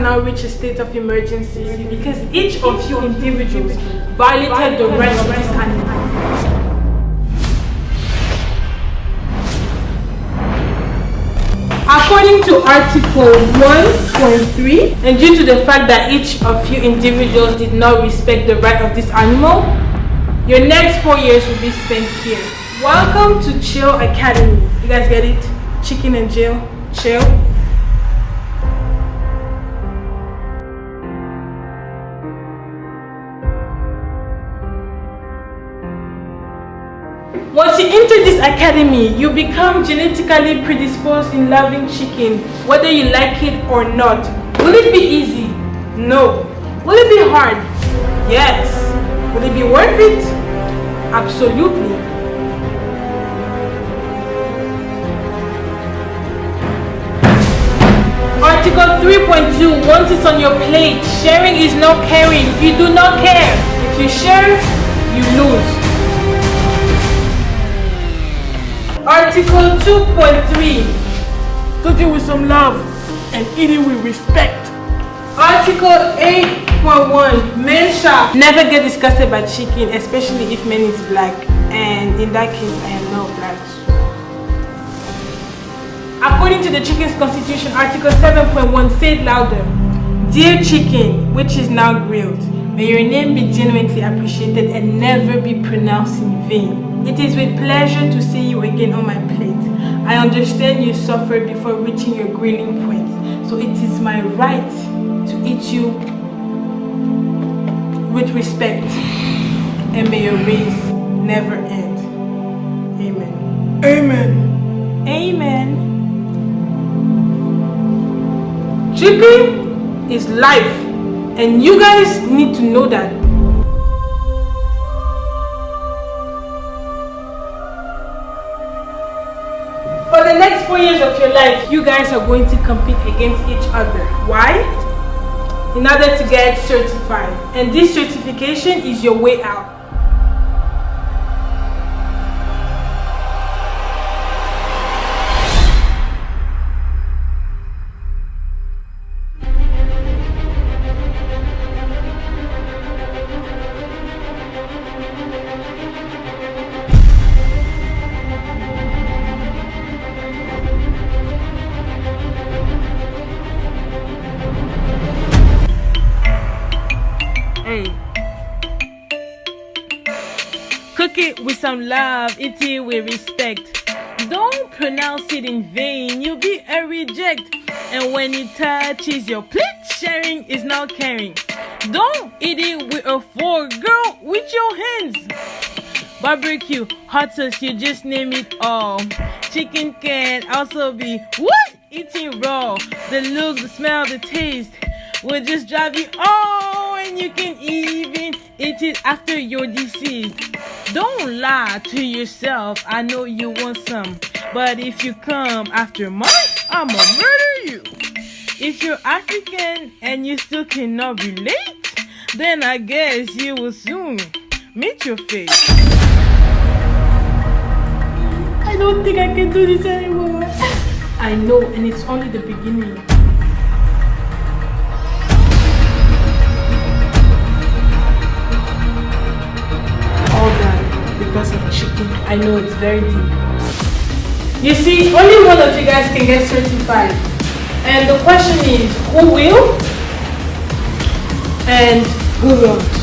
now reach a state of emergency because each of you individuals violated the rights of this animal. According to Article 1.3, and due to the fact that each of you individuals did not respect the right of this animal, your next four years will be spent here. Welcome to Chill Academy. You guys get it? Chicken and jail. Chill. Once you enter this academy, you become genetically predisposed in loving chicken, whether you like it or not. Will it be easy? No. Will it be hard? Yes. Will it be worth it? Absolutely. Article 3.2, once it's on your plate, sharing is not caring. You do not care. If you share, you lose. Article 2.3 Cooking with some love and eating with respect. Article 8.1 Men shall never get disgusted by chicken especially if men is black and in that case I am not black. According to the chicken's constitution Article 7.1 say it louder Dear chicken which is now grilled may your name be genuinely appreciated and never be pronounced in vain. It is with pleasure to see you again on my plate. I understand you suffered before reaching your grilling point, so it is my right to eat you with respect, and may your race never end. Amen. Amen. Amen. Chicken is life, and you guys need to know that. The next four years of your life, you guys are going to compete against each other. Why? In order to get certified. And this certification is your way out. It with some love, eat it with respect. Don't pronounce it in vain, you'll be a reject. And when it touches your plate, sharing is not caring. Don't eat it with a fork, girl, with your hands. Barbecue, hot sauce, you just name it all. Chicken can also be what? Eating raw. The look, the smell, the taste will just drive you oh and you can even after you're deceased don't lie to yourself i know you want some but if you come after mine i'ma murder you if you're african and you still cannot relate then i guess you will soon meet your fate I don't think I can do this anymore. I know, and it's only the beginning. I know it's very deep. You see, only one of you guys can get certified. And the question is, who will? And who won't?